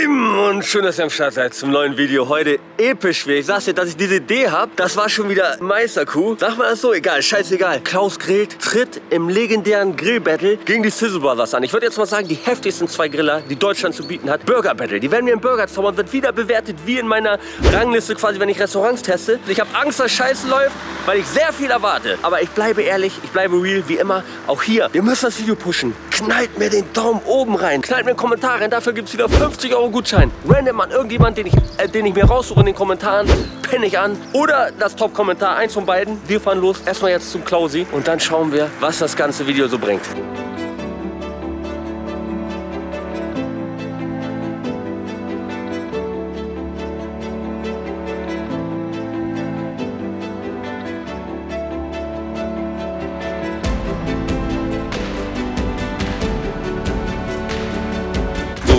Lieben und schön, dass ihr am Start seid zum neuen Video. Heute episch wie Ich sag's dir, dass ich diese Idee habe. Das war schon wieder Meisterkuh. Sag mal das so, egal, scheißegal. Klaus grillt, tritt im legendären Grillbattle gegen die Sizzle Brothers an. Ich würde jetzt mal sagen, die heftigsten zwei Griller, die Deutschland zu bieten hat. Burger Battle. Die werden mir im Burger zaubern, wird wieder bewertet wie in meiner Rangliste quasi, wenn ich Restaurants teste. Ich habe Angst, dass Scheiße läuft, weil ich sehr viel erwarte. Aber ich bleibe ehrlich, ich bleibe real, wie immer. Auch hier, wir müssen das Video pushen. Knallt mir den Daumen oben rein. Knallt mir einen Kommentar rein. Dafür gibt es wieder 50 Euro Gutschein. Random an irgendjemand, den ich, äh, den ich mir raussuche den Kommentaren, penne ich an. Oder das Top-Kommentar, eins von beiden. Wir fahren los. Erstmal jetzt zum Klausi und dann schauen wir, was das ganze Video so bringt.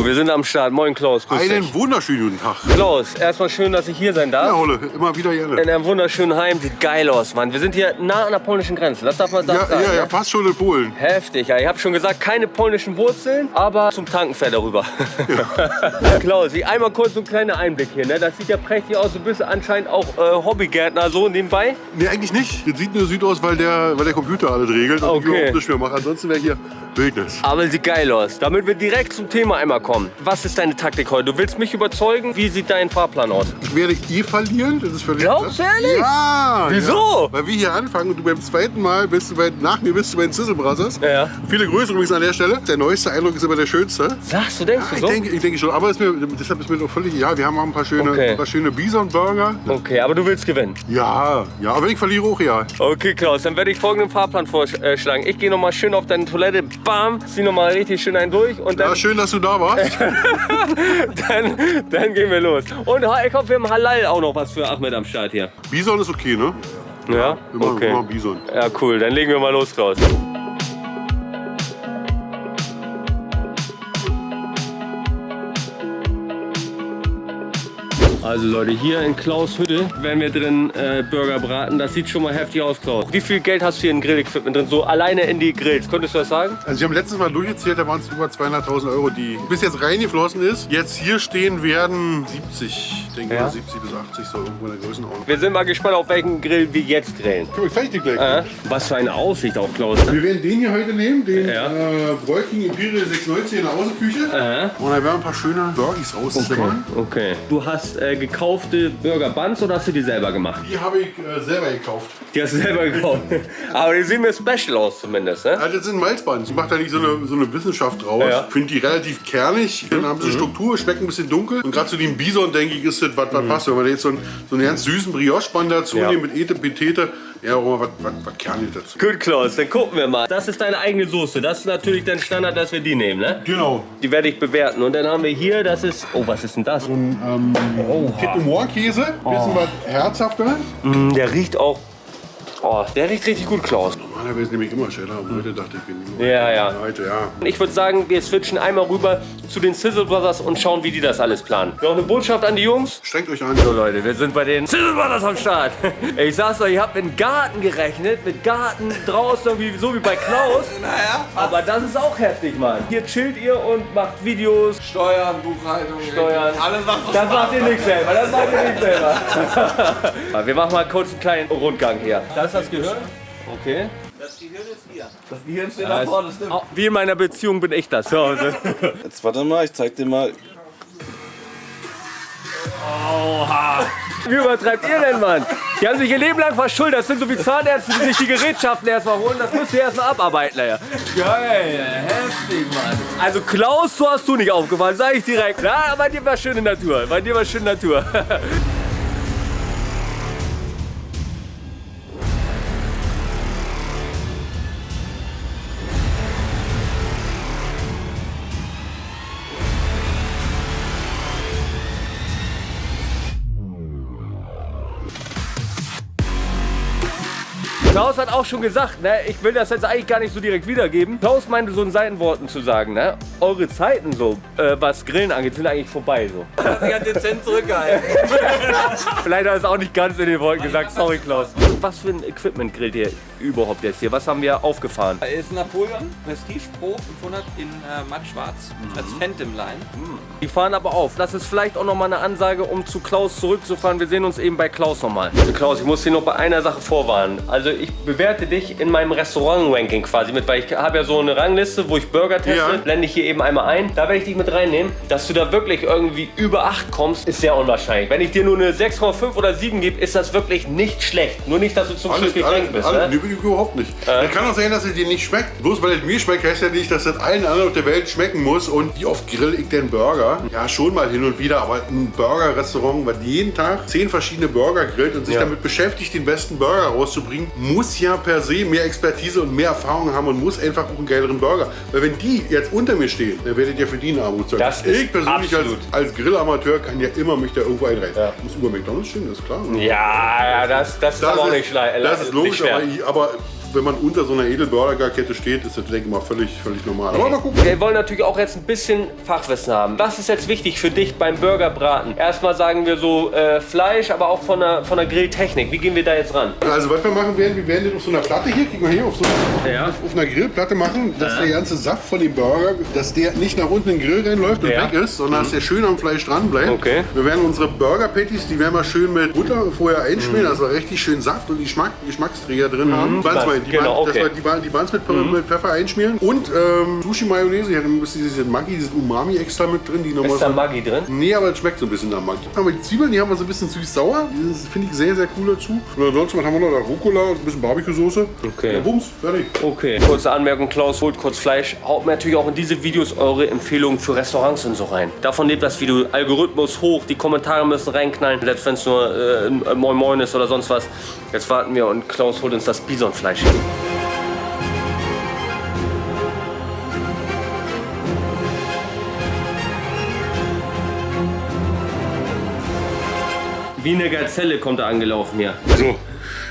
Wir sind am Start. Moin Klaus, grüß Einen dich. wunderschönen guten Tag. Klaus, erstmal schön, dass ich hier sein darf. Ja, Holle, immer wieder gerne. In einem wunderschönen Heim. Sieht geil aus, Mann. Wir sind hier nah an der polnischen Grenze. Das darf man Ja, sagen. ja, ja, fast schon in Polen. Heftig, ja. Ich habe schon gesagt, keine polnischen Wurzeln, aber zum Tanken fährt er rüber. Klaus, ich einmal kurz so ein kleiner Einblick hier. Ne? Das sieht ja prächtig aus. Du bist anscheinend auch äh, Hobbygärtner so nebenbei. Nee, eigentlich nicht. Das sieht nur süd aus, weil der, weil der Computer alles regelt und Okay. ich überhaupt nichts mehr mache. Ansonsten wäre hier Wildnis. Aber sieht geil aus. Damit wir direkt zum Thema einmal kommen. Was ist deine Taktik heute? Du willst mich überzeugen? Wie sieht dein Fahrplan aus? Ich werde eh verlieren, das ist völlig Glaubst du ehrlich? Ja. Wieso? Ja. Weil wir hier anfangen und du beim zweiten Mal bist du bei, nach mir bist du bei den Sizzle Brothers. Ja. Viele Grüße übrigens an der Stelle. Der neueste Eindruck ist immer der schönste. Sagst du, denkst Ja, du ich, so? denke, ich denke schon, aber mir, deshalb ist mir doch völlig, ja, wir haben auch ein paar schöne, Okay. ein paar schöne Bison-Burger. Okay, aber du willst gewinnen. Ja, ja, aber wenn ich verliere auch, ja. Okay, Klaus, dann werde ich folgenden Fahrplan vorschlagen. Ich gehe nochmal schön auf deine Toilette, bam, zieh nochmal richtig schön einen durch und dann, Ja, schön, dass du da warst. dann, dann gehen wir los. Und ich hoffe, wir haben Halal auch noch was für Ahmed am Start hier. Bison ist okay, ne? Ja? Immer, Okay. immer Bison. Ja, cool, dann legen wir mal los, Klaus. Also Leute, hier in Klaus Hütte werden wir drin äh, Burger braten. Das sieht schon mal heftig aus, Klaus. Wie viel Geld hast du hier in Grill-Equipment drin? So alleine in die Grills. Könntest du das sagen? Also wir haben letztes Mal durchgezählt, da waren es über 200.000 Euro, die bis jetzt reingeflossen ist. Jetzt hier stehen werden 70, ich denke Ja. mal 70 bis 80, so irgendwo in der Größenordnung. Wir sind mal gespannt, auf welchen Grill wir jetzt grillen. Guck mal, dir gleich. Äh, was für eine Aussicht auch, Klaus. Wir werden den hier heute nehmen, den Ja. äh, Bräuking Imperial 690 in der Außenküche. Äh, Und da werden ein paar schöne Burgis rauszimmern. okay. Du hast äh, gekaufte Burger Buns oder hast du die selber gemacht? Die habe ich äh, selber gekauft. Die hast du selber gekauft. Aber die sehen mir special aus zumindest, ne? Also das sind Malzbuns. Ich mache da nicht so eine, so eine Wissenschaft draus. Ja. Ich finde die relativ kernig. Dann haben sie Struktur, schmecken ein bisschen dunkel. Und gerade zu dem Bison, denke ich, ist das, was was passt. Wenn man jetzt so einen, so einen ganz süßen Brioche-Bun dazu Ja. nimmt mit Ete, Petete, ja, mal was, was, was kernig dazu. Gut, Klaus, dann gucken wir mal. Das ist deine eigene Soße. Das ist natürlich dein Standard, dass wir die nehmen, ne? Genau. Die werde ich bewerten. Und dann haben wir hier, das ist... Oh, was ist denn das? Kit Moor-Käse, bisschen was herzhafter. Mm, der riecht auch... Oh, der riecht richtig gut, Klaus. Normalerweise nehme ich immer Cheddar, aber heute dachte ich, bin nur. Ja, ja. Heute, ja. Ich würde sagen, wir switchen einmal rüber zu den Sizzle Brothers und schauen, wie die das alles planen. Noch eine Botschaft an die Jungs? Strengt euch an. So Leute, wir sind bei den Sizzle Brothers am Start. Ich sag's euch, ich hab mit Garten gerechnet, mit Garten draußen, so wie bei Klaus. Naja, Aber das ist auch heftig, Mann. Hier chillt ihr und macht Videos, Steuern, Buchhaltung, Steuern. alles was so Das macht ihr nicht selber, das macht ihr nicht selber. Wir machen mal kurz einen kleinen Rundgang hier. Das ist das Gehirn? Okay. Das Gehirn ist hier. Das Gehirn steht da vorne, stimmt. Wie in meiner Beziehung bin ich das. So, so. Jetzt warte mal, ich zeig dir mal. Wie übertreibt ihr denn, Mann? Die haben sich ihr Leben lang verschuldet. Das sind so wie Zahnärzte, die sich die Gerätschaften erstmal holen. Das müsst ihr erstmal abarbeiten, naja. Geil, heftig, Mann. Also Klaus, so hast du nicht aufgefallen, sag ich direkt. Na, bei dir war schöne Natur. Bei dir war schöne Natur. hat auch schon gesagt, ne, ich will das jetzt eigentlich gar nicht so direkt wiedergeben. Klaus meinte so in seinen Worten zu sagen, ne, eure Zeiten so, äh, was Grillen angeht, sind eigentlich vorbei so. Sie hat dezent zurückgehalten. Vielleicht hat er es auch nicht ganz in den Worten gesagt, sorry Klaus. Was für ein Equipment grillt ihr überhaupt jetzt hier? Was haben wir aufgefahren? ist Napoleon Prestige Pro 500 in äh, matt schwarz als Phantom Line. Die fahren aber auf. Das ist vielleicht auch nochmal eine Ansage, um zu Klaus zurückzufahren. Wir sehen uns eben bei Klaus nochmal. Klaus, ich muss dir noch bei einer Sache vorwarnen. Also ich bewerte dich in meinem Restaurant-Ranking quasi mit, weil ich habe ja so eine Rangliste, wo ich Burger teste. Ja. Blende ich hier eben einmal ein. Da werde ich dich mit reinnehmen. Dass du da wirklich irgendwie über 8 kommst, ist sehr unwahrscheinlich. Wenn ich dir nur eine 6,5 oder 7 gebe, ist das wirklich nicht schlecht. Nur nicht, dass du zum Schluss Alles, gekränkt bist. alles, ne? überhaupt nicht. Es kann auch sein, dass es dir nicht schmeckt. Bloß weil es mir schmeckt, heißt ja nicht, dass es allen anderen auf der Welt schmecken muss. Und wie oft grill ich den Burger? Ja, schon mal hin und wieder, aber ein Burger-Restaurant, was jeden Tag zehn verschiedene Burger grillt und sich Ja. damit beschäftigt, den besten Burger rauszubringen, muss ja per se mehr Expertise und mehr Erfahrung haben und muss einfach auch einen geileren Burger. Weil wenn die jetzt unter mir stehen, dann werdet ihr für die eine Armut zahlen. Das ist ich persönlich als, absolut. als Grillamateur kann ja immer mich da irgendwo einreihen. Ja. Muss über McDonalds stehen, das ist klar. Ja, ja, das, das ist aber auch nicht schlecht. Das ist logisch, aber, aber wenn man unter so einer Edelburger-Kette steht, ist das, denke ich mal, völlig, völlig normal. Aber mal gucken. Wir wollen natürlich auch jetzt ein bisschen Fachwissen haben. Was ist jetzt wichtig für dich beim Burgerbraten? Erstmal sagen wir so äh, Fleisch, aber auch von der, von der Grilltechnik. Wie gehen wir da jetzt ran? Also was wir machen werden, wir werden den auf so einer Platte hier, guck mal hier, auf so Ja. auf, auf einer Grillplatte machen, dass der ganze Saft von dem Burger, dass der nicht nach unten in den Grill reinläuft und Ja. weg ist, sondern dass der schön am Fleisch dran bleibt. Okay. Wir werden unsere Burger-Patties, die werden wir schön mit Butter vorher einschmieren, Mhm. dass wir richtig schön Saft und Geschmack, Geschmacksträger drin haben. Buns meine ich, die, Genau, Buns- okay. Mhm. wir die, die Buns mit, Pe- mit Pfeffer einschmieren und ähm, Sushi-Mayonnaise, hier hat ein bisschen dieses Maggi, dieses Umami extra mit drin, die Ist da Maggi drin? Nee, aber es schmeckt so ein bisschen nach Maggi. Wir die Zwiebeln, die haben wir so ein bisschen süß-sauer. Das finde ich sehr, sehr cool dazu. Und ansonsten haben wir noch Rucola und ein bisschen Barbecue-Soße. Okay. Ja, Bums, fertig. Okay. Kurze Anmerkung, Klaus holt kurz Fleisch. Haut mir natürlich auch in diese Videos eure Empfehlungen für Restaurants und so rein. Davon lebt das Video. Algorithmus hoch, die Kommentare müssen reinknallen. Selbst wenn es nur äh, Moin Moin ist oder sonst was. Jetzt warten wir und Klaus holt uns das Bisonfleisch. Wie eine Gazelle kommt er angelaufen hier. So,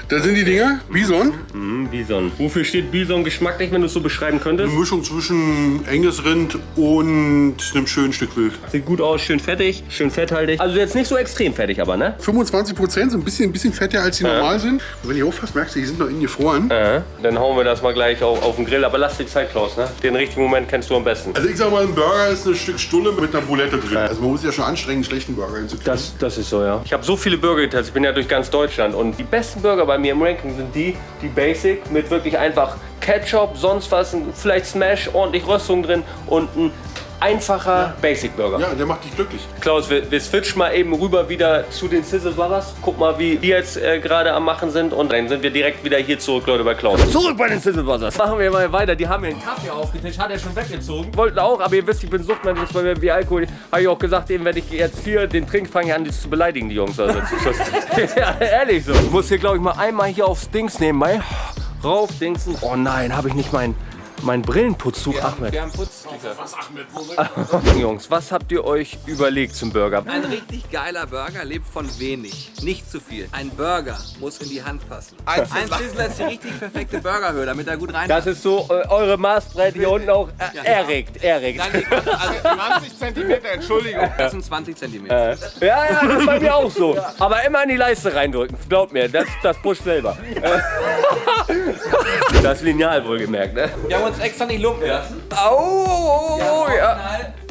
da sind die Dinger. Bison. Hm, Bison. Wofür steht Bison geschmacklich, wenn du es so beschreiben könntest? Eine Mischung zwischen enges Rind und einem schönen Stück Wild. Sieht gut aus, schön fettig, schön fetthaltig. Also jetzt nicht so extrem fettig, aber ne? 25 Prozent, so ein bisschen, ein bisschen fetter als die normal sind. Und wenn ich auffasst, merkst du, die sind noch innen gefroren. Äh, dann hauen wir das mal gleich auf, auf den Grill. Aber lass die Zeit, Klaus, ne? Den richtigen Moment kennst du am besten. Also ich sag mal, ein Burger ist ein Stück Stulle mit einer Boulette drin. Also man muss ja schon anstrengen, einen schlechten Burger hinzukriegen. Das, das ist so, ja. Ich habe so viele Burger getestet. Ich bin ja durch ganz Deutschland. Und die besten Burger bei mir im Ranking sind die, die Basic mit wirklich einfach Ketchup, sonst was, vielleicht Smash, ordentlich Röstung drin und ein einfacher Basic Burger. Ja, der macht dich glücklich. Klaus, wir, wir switchen mal eben rüber wieder zu den Sizzle Brothers. Guck mal, wie die jetzt äh, gerade am Machen sind. Und dann sind wir direkt wieder hier zurück, Leute, bei Klaus. Zurück bei den Sizzle Brothers. Machen wir mal weiter. Die haben mir einen Kaffee aufgetischt, hat er schon weggezogen. Wollten auch, aber ihr wisst, ich bin Suchtmensch, bei mir wie Alkohol. Habe ich auch gesagt, eben, wenn ich jetzt hier den Trink fange ich an, die zu beleidigen, die Jungs. Also, das ist das, ja, ehrlich so. Ich muss hier, glaube ich, mal einmal hier aufs Dings nehmen, mal rauf, Dingsen. Oh nein, habe ich nicht meinen mein Brillenputztuch, Ahmed. Wir haben Putztücher. Jungs, was habt ihr euch überlegt zum Burger? Ein richtig geiler Burger lebt von wenig, nicht zu viel. Ein Burger muss in die Hand passen. Ein Sizzler ist die richtig perfekte Burgerhöhe, damit er gut rein. Das ist so äh, eure Maßbreite hier unten auch äh, Ja. erregt, erregt. Also 20 Zentimeter, Entschuldigung. das sind 20 cm. Ja, ja, das ist bei mir auch so. Aber immer in die Leiste reindrücken. Glaubt mir, das, das pusht selber. Das Lineal wohlgemerkt, ne? Haben uns extra nicht lumpen lassen. Au, ja.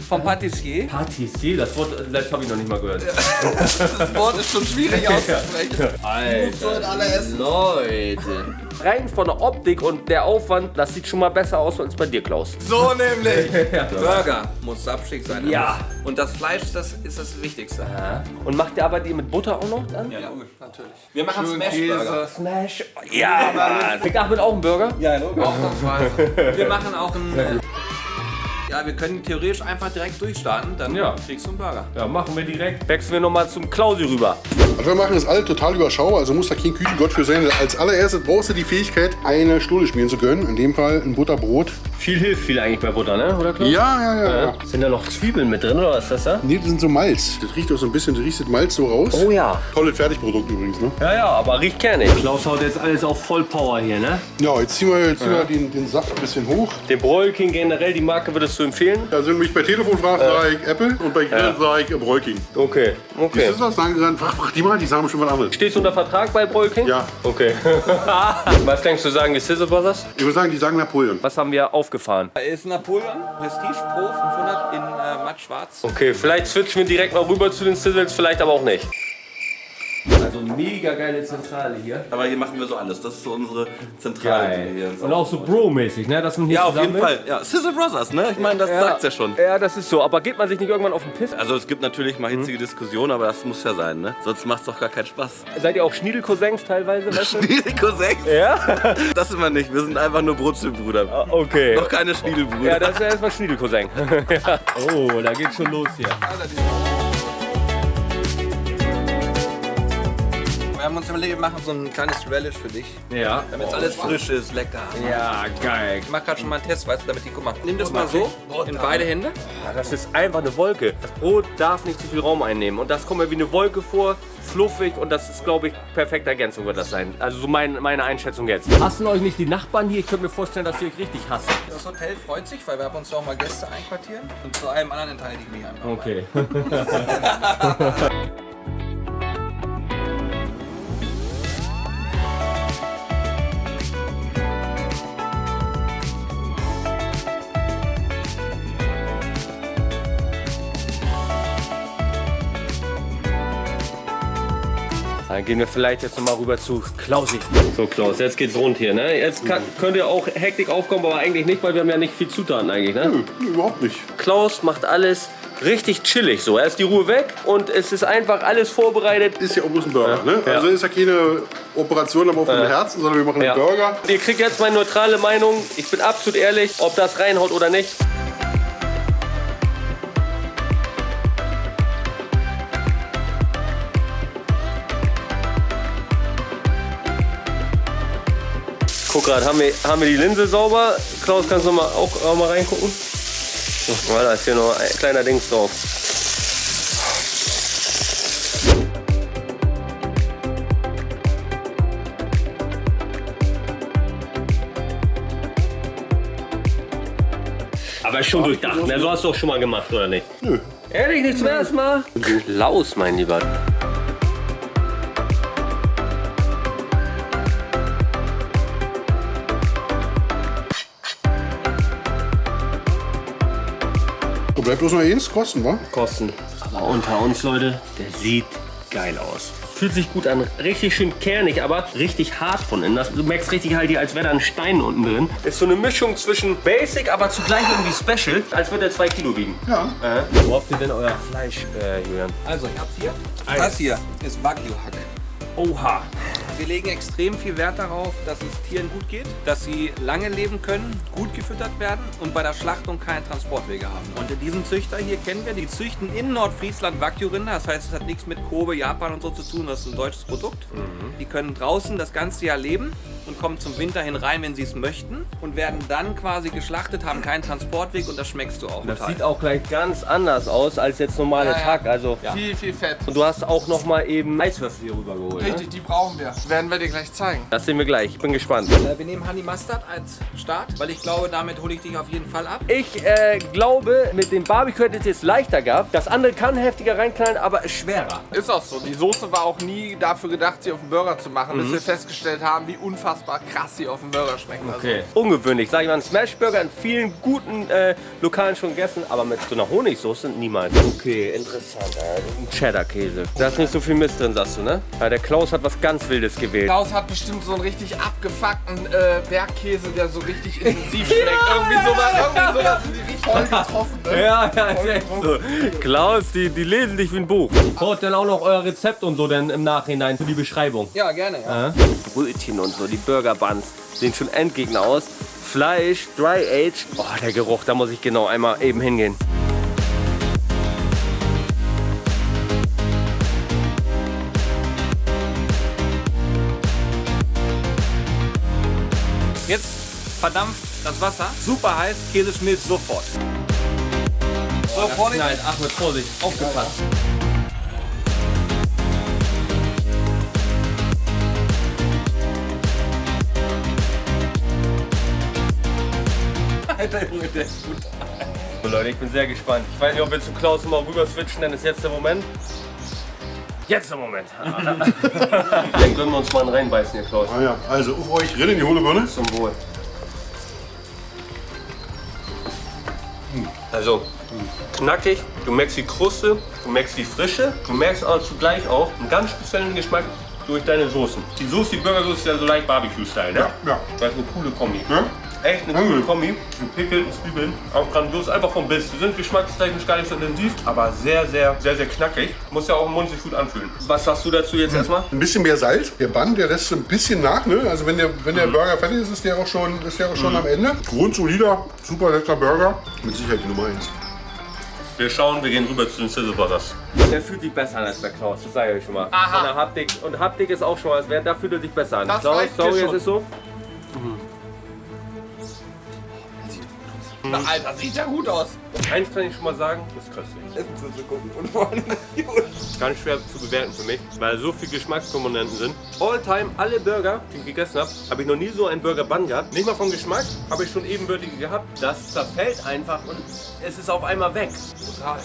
Vom Patissier. Patissier, das Wort selbst habe ich noch nicht mal gehört. Das Wort ist schon schwierig auszusprechen. Alter, alle essen. Leute. Rein von der Optik und der Aufwand, das sieht schon mal besser aus als bei dir, Klaus. So nämlich. Burger muss sapschig sein. Ja. Und das Fleisch, das ist das Wichtigste. Und macht ihr aber die mit Butter auch noch dann? Ja, natürlich. Wir machen Smash-Burger. Smash. Ja, Mann. Kriegt Ahmed auch einen Burger? Ja, logisch. Ausnahmsweise. Wir machen auch einen. Ja, wir können theoretisch einfach direkt durchstarten, dann Ja. kriegst du einen Burger. Ja, machen wir direkt. Wechseln wir nochmal zum Klausi rüber. Was wir machen, ist alle total überschaubar, also muss da kein Küchengott für sein. Als allererstes brauchst du die Fähigkeit, eine Stulle schmieren zu können. In dem Fall ein Butterbrot. Viel hilft viel eigentlich bei Butter, ne? Oder Klaus? Ja, ja, ja. ja. Sind da noch Zwiebeln mit drin oder was ist das da? Nee, das sind so Malz. Das riecht auch so ein bisschen, du riechst das Malz so raus. Oh ja. Tolles Fertigprodukt übrigens, ne? Ja, ja, aber riecht kernig. Klaus haut jetzt alles auf Vollpower hier, ne? Ja, jetzt ziehen wir, jetzt ziehen wir den, den Saft ein bisschen hoch. Den Broilking generell, die Marke würdest du empfehlen? Also wenn du mich bei Telefon fragst, sage ich Apple und bei Grill sage ich Breuking. Okay, okay. Ist das was? Sagen dann, frag, frag die mal, die sagen schon was anderes. Stehst du unter Vertrag bei Broilking? Ja. Okay. was denkst du, sagen die Sizzle Brothers? Ich würde sagen, die sagen Napoleon. Was haben wir aufgefahren? Ist Napoleon, Prestige Pro 500 in äh, matt schwarz. Okay, vielleicht switchen wir direkt mal rüber zu den Sizzles, vielleicht aber auch nicht. Also mega geile Zentrale hier. Aber hier machen wir so alles. Das ist so unsere Zentrale. wir hier Und auch so Bro-mäßig, ne? Dass man hier ja, auf jeden ist. Fall. Ja, Sizzle Brothers, ne? Ich meine, das Ja. sagt's ja schon. Ja, das ist so. Aber geht man sich nicht irgendwann auf den Piss? Also es gibt natürlich mal hitzige Diskussionen, aber das muss ja sein, ne? Sonst macht's doch gar keinen Spaß. Seid ihr auch Schniedelcousins teilweise, weißt du? Die Cousins? ja? Das sind wir nicht. Wir sind einfach nur Brotzelbrüder. Ah, Okay. Noch keine Schniedelbrüder. Ja, das ist ja erstmal Schniedelcousin. ja. Oh, da geht's schon los hier. Haben uns überlegt, wir machen so ein kleines Relish für dich. Ja. Damit alles frisch ist, lecker. Ja, geil. Ich mach gerade schon mal einen Test, weißt du, damit die, guck mal, nimm das mal so in beide Hände. Ah, Das ist einfach eine Wolke. Das Brot darf nicht zu viel Raum einnehmen. Und das kommt mir wie eine Wolke vor, fluffig und das ist, glaube ich, perfekte Ergänzung wird das sein. Also so mein, meine Einschätzung jetzt. Hassen euch nicht die Nachbarn hier? Ich könnte mir vorstellen, dass ihr euch richtig hasst. Das Hotel freut sich, weil wir haben uns auch mal Gäste einquartieren. Und zu allem anderen enthalte ich mich einfach. Okay. Dann gehen wir vielleicht jetzt noch mal rüber zu Klausi. So Klaus, jetzt geht's rund hier, ne? Jetzt kann, könnte auch Hektik aufkommen, aber eigentlich nicht, weil wir haben ja nicht viel Zutaten eigentlich, ne? Nö, überhaupt nicht. Klaus macht alles richtig chillig so. Er ist die Ruhe weg und es ist einfach alles vorbereitet. Ist ja auch bloß ein Burger, ne? Ja. Also ist ja keine Operation am offenen Herzen, sondern wir machen Ja. einen Burger. Ihr kriegt jetzt meine neutrale Meinung. Ich bin absolut ehrlich, ob das reinhaut oder nicht. Guck gerade, haben wir, haben wir die Linse sauber? Klaus, kannst du mal auch, auch mal reingucken? Oh, da ist hier noch ein kleiner Dings drauf. Aber ist schon durchdacht, ne? So hast du auch schon mal gemacht, oder nicht? Nö. Ehrlich, nicht zum ersten Mal? Laus, mein Lieber. Bleibt bloß noch eins kosten, wa? Kosten. Aber unter uns, Leute, der sieht geil aus. Fühlt sich gut an, richtig schön kernig, aber richtig hart von innen. Das, du merkst richtig halt hier, als wäre da ein Stein unten drin. Ist so eine Mischung zwischen Basic, aber zugleich irgendwie Special, als würde er zwei Kilo wiegen. Ja. Äh. Wo habt ihr denn euer Fleisch, äh, Julian? Also, ich hab's hier. Eins. Das hier ist Wagyu-Hack. Oha. Wir legen extrem viel Wert darauf, dass es Tieren gut geht, dass sie lange leben können, gut gefüttert werden und bei der Schlachtung keine Transportwege haben. Und diesen Züchter hier kennen wir, die züchten in Nordfriesland Wagyu-Rinder. Das heißt, es hat nichts mit Kobe, Japan und so zu tun, das ist ein deutsches Produkt. Die können draußen das ganze Jahr leben und kommen zum Winter hin rein, wenn sie es möchten und werden dann quasi geschlachtet, haben keinen Transportweg und das schmeckst du auch Das total. sieht auch gleich ganz anders aus als jetzt normale Ja, ja. Hack. Also, Viel, viel Fett. Und du hast auch noch mal eben Eiswürfel hier rübergeholt. Ne? Richtig, die brauchen wir. Werden wir dir gleich zeigen. Das sehen wir gleich. Ich bin gespannt. Äh, Wir nehmen Honey Mustard als Start, weil ich glaube, damit hole ich dich auf jeden Fall ab. Ich äh, glaube, mit dem Barbecue hätte es jetzt leichter gehabt. Das andere kann heftiger reinknallen, aber ist schwerer. Ist auch so. Die Soße war auch nie dafür gedacht, sie auf den Burger zu machen, bis wir festgestellt haben, wie unfassbar krass sie auf dem Burger schmecken. Also, Ungewöhnlich. Sag ich mal, ein Smashburger in vielen guten äh, Lokalen schon gegessen, aber mit so einer Honigsoße niemals. Okay, interessant. Äh, ein Cheddar-Käse. Da ist nicht so viel Mist drin, sagst du, ne? Ja, der Klaus hat was ganz Wildes gewählt. Klaus hat bestimmt so einen richtig abgefuckten äh, Bergkäse, der so richtig intensiv schmeckt. Irgendwie sowas, irgendwie sowas die richtig voll getroffen. Ne? Ja, ja, ist echt so. Klaus, die, die lesen dich wie ein Buch. Haut dann auch noch euer Rezept und so dann im Nachhinein für die Beschreibung. Ja, gerne. Ja. Brötchen und so, die Burger Buns sehen schon Endgegner aus. Fleisch, Dry Age. Oh, der Geruch, da muss ich genau einmal eben hingehen. Jetzt verdampft das Wasser, super heiß, Käse schmilzt sofort. So, Vorsicht. Nein, Achmed, Vorsicht, aufgepasst. Alter Junge, der ist gut. So Leute, ich bin sehr gespannt. Ich weiß nicht, ob wir zu Klaus mal rüber switchen, denn ist jetzt der Moment. Jetzt der Moment. Dann können wir uns mal reinbeißen hier, Klaus. Ah ja, also auf euch drin in die hohle Birne. Zum Wohl. Also, knackig, du merkst die Kruste, du merkst die Frische, du merkst aber zugleich auch einen ganz speziellen Geschmack durch deine Soßen. Die Soße, die Burgersoße ist ja so leicht Barbecue-Style, ne? Ja, ja. Das ist eine coole Kombi. Ja? Echt eine coole Kombi. Mit Pickel und Zwiebeln. Auch grandios, einfach vom Biss. Die sind geschmackstechnisch gar nicht so intensiv, aber sehr, sehr, sehr, sehr knackig. Muss ja auch im Mund sich gut anfühlen. Was sagst du dazu jetzt erstmal? Ein bisschen mehr Salz. Der Bann, der lässt so ein bisschen nach. Ne? Also wenn der, wenn Mhm. der Burger fertig ist, ist der auch schon, ist der auch schon am Ende. Grundsolider, super lecker Burger. Mit Sicherheit die Nummer 1. Wir schauen, wir gehen rüber zu den Sizzle Brothers. Der fühlt sich besser an als bei Klaus, das sage ich euch schon mal. Aha. Von der Haptik. Und Haptik ist auch schon mal, da fühlt er sich besser an. Das mir sorry, es ist so. Na, Alter, sieht ja gut aus. Eins kann ich schon mal sagen, das ist köstlich. Essen zu gucken und vor allem Ganz schwer zu bewerten für mich, weil so viele Geschmackskomponenten sind. All time, alle Burger, die ich gegessen habe, habe ich noch nie so einen Burger Bun gehabt. Nicht mal vom Geschmack, habe ich schon ebenbürtige gehabt. Das zerfällt einfach und es ist auf einmal weg. Total.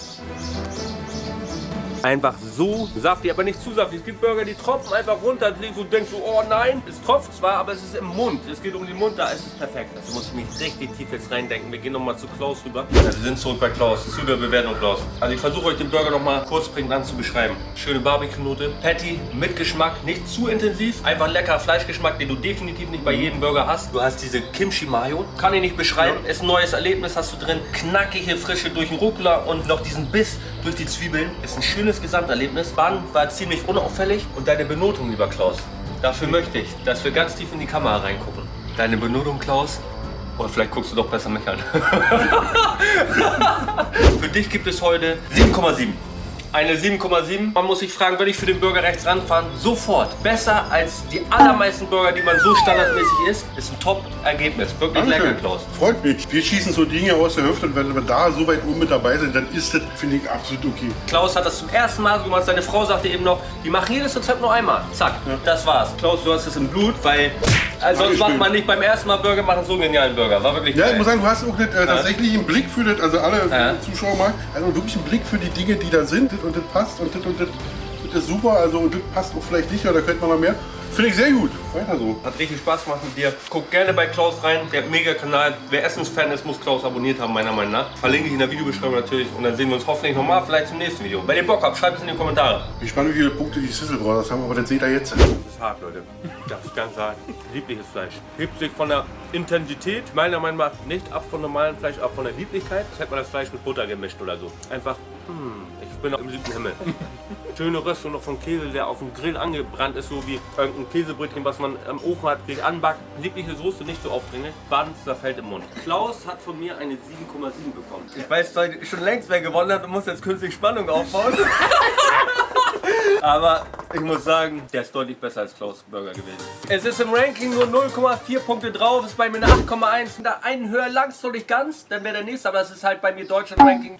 Einfach so saftig, aber nicht zu saftig. Es gibt Burger, die tropfen einfach runter. Du denkst so, oh nein, es tropft zwar, aber es ist im Mund. Es geht um den Mund, da ist es perfekt. Also muss ich mich richtig tief jetzt reindenken. Wir gehen nochmal zu Klaus rüber. Ja, wir sind zurück bei Klaus, zu der Bewertung Klaus. Also ich versuche euch den Burger nochmal kurz prägnant zu beschreiben. Schöne Barbecue-Note, Patty mit Geschmack, nicht zu intensiv. Einfach lecker Fleischgeschmack, den du definitiv nicht bei jedem Burger hast. Du hast diese Kimchi Mayo, kann ich nicht beschreiben. Ist ein neues Erlebnis, hast du drin. Knackige Frische durch den Rucola und noch diesen Biss durch die Zwiebeln. Ist ein schönes Gesamterlebnis. Bun war ziemlich unauffällig. Und deine Benotung, lieber Klaus, dafür möchte ich, dass wir ganz tief in die Kamera reingucken. Deine Benotung, Klaus, oder vielleicht guckst du doch besser mich an. für dich gibt es heute 7,7. Eine 7,7. Man muss sich fragen, würde ich für den Burger rechts ranfahren? Sofort. Besser als die allermeisten Burger, die man so standardmäßig isst. Ist ein Top-Ergebnis. Wirklich lecker, Klaus. Freut mich. Wir schießen so Dinge aus der Hüfte und wenn wir da so weit oben mit dabei sind, dann ist das, finde ich, absolut okay. Klaus hat das zum ersten Mal so gemacht. Seine Frau sagte eben noch, die machen jedes Rezept nur einmal. Zack, das war's. Klaus, du hast es im Blut, weil äh, sonst macht man nicht beim ersten Mal Burger machen so einen genialen Burger. War wirklich Ja, ich muss sagen, du hast auch nicht, äh, tatsächlich einen Blick für das, also alle Ja. Zuschauer mal, also wirklich einen Blick für die Dinge, die da sind das und das passt und das und das, das ist super, also das passt auch vielleicht nicht, oder da könnte man noch mehr. Finde ich sehr gut. Weiter so. Hat richtig Spaß gemacht mit dir. Guckt gerne bei Klaus rein. Der hat einen Mega-Kanal. Wer Essensfan ist, muss Klaus abonniert haben, meiner Meinung nach. Verlinke ich in der Videobeschreibung natürlich. Und dann sehen wir uns hoffentlich nochmal, vielleicht zum nächsten Video. Wenn ihr Bock habt, schreibt es in die Kommentare. Ich spannend, wie viele Punkte die Sizzle Brothers haben, aber das seht ihr jetzt. Das ist hart, Leute. Das ist ganz hart. Liebliches Fleisch. Hebt sich von der Intensität meiner Meinung nach nicht ab von normalem Fleisch, ab von der Lieblichkeit. Das hätte man das Fleisch mit Butter gemischt oder so. Einfach, hm, ich bin im siebten Himmel. Schöne Röstung noch von Käse, der auf dem Grill angebrannt ist, so wie irgendein Käsebrötchen, was man am Ofen hat, geht anbackt. Liebliche Soße, nicht so aufdringlich. Band zerfällt im Mund. Klaus hat von mir eine 7,7 bekommen. Ich weiß schon längst, wer gewonnen hat und muss jetzt künstlich Spannung aufbauen. Aber ich muss sagen, der ist deutlich besser als Klaus Burger gewesen. Es ist im Ranking nur 0,4 Punkte drauf, ist bei mir eine 8,1. Da einen höher langst du nicht ganz, dann wäre der nächste, aber es ist halt bei mir Deutschland-Ranking.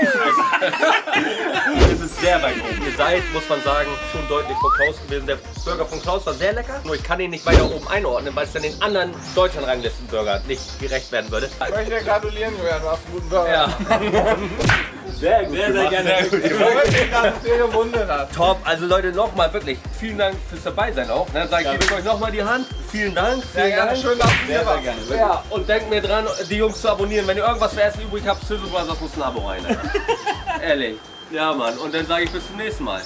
es ist sehr weit oben. Ihr seid, muss man sagen, schon deutlich vor Klaus gewesen. Der Burger von Klaus war sehr lecker, nur ich kann ihn nicht weiter oben einordnen, weil es dann den anderen Deutschland-Ranglisten-Burger nicht gerecht werden würde. Ich möchte dir gratulieren, Julian, du hast einen guten Burger. Ja. Sehr gut. Sehr, sehr gerne. Ich freue mich, dass es dir gewunden hat. Top, also Leute, nochmal wirklich vielen Dank fürs dabei sein auch. Dann sage ich, gebe ich euch nochmal die Hand. Vielen Dank. Sehr Vielen gerne, Dank. schön, dass du hier warst. Ja, und denkt mir dran, die Jungs zu abonnieren. Wenn ihr irgendwas für Essen übrig habt, Sizzle Brothers muss ein Abo rein. Alter. Ehrlich. Ja, Mann. Und dann sage ich bis zum nächsten Mal.